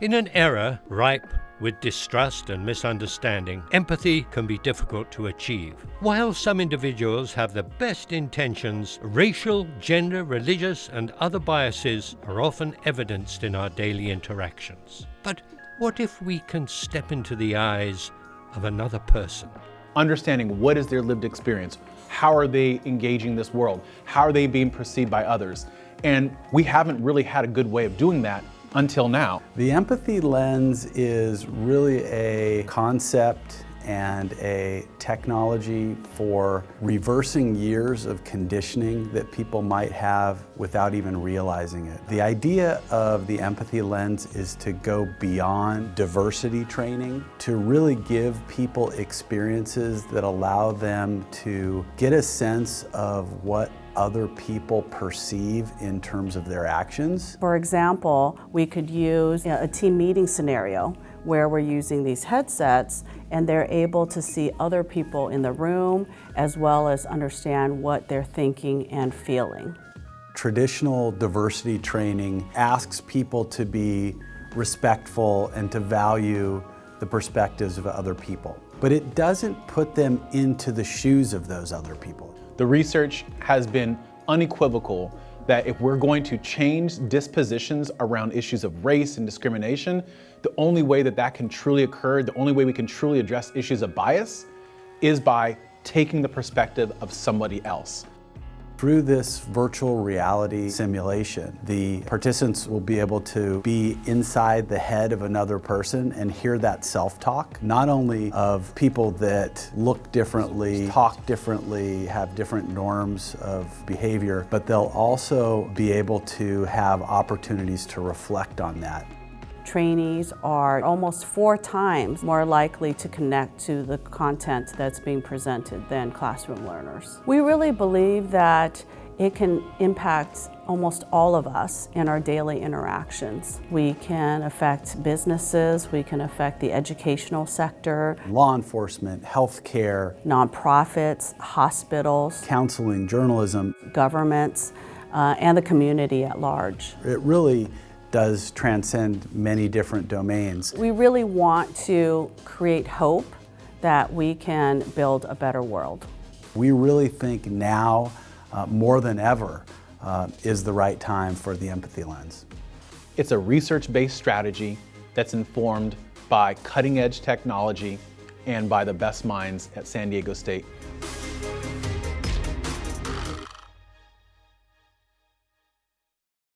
In an era ripe with distrust and misunderstanding, empathy can be difficult to achieve. While some individuals have the best intentions, racial, gender, religious, and other biases are often evidenced in our daily interactions. But what if we can step into the eyes of another person? Understanding what is their lived experience, how are they engaging this world, how are they being perceived by others, and we haven't really had a good way of doing that until now. The empathy lens is really a concept and a technology for reversing years of conditioning that people might have without even realizing it. The idea of the empathy lens is to go beyond diversity training, to really give people experiences that allow them to get a sense of what other people perceive in terms of their actions. For example, we could use a team meeting scenario where we're using these headsets and they're able to see other people in the room as well as understand what they're thinking and feeling. Traditional diversity training asks people to be respectful and to value the perspectives of other people. But it doesn't put them into the shoes of those other people. The research has been unequivocal that if we're going to change dispositions around issues of race and discrimination, the only way that that can truly occur, the only way we can truly address issues of bias is by taking the perspective of somebody else. Through this virtual reality simulation, the participants will be able to be inside the head of another person and hear that self-talk, not only of people that look differently, talk differently, have different norms of behavior, but they'll also be able to have opportunities to reflect on that trainees are almost four times more likely to connect to the content that's being presented than classroom learners. We really believe that it can impact almost all of us in our daily interactions. We can affect businesses, we can affect the educational sector, law enforcement, healthcare, nonprofits, hospitals, counseling, journalism, governments, uh, and the community at large. It really does transcend many different domains. We really want to create hope that we can build a better world. We really think now, uh, more than ever, uh, is the right time for the empathy lens. It's a research-based strategy that's informed by cutting-edge technology and by the best minds at San Diego State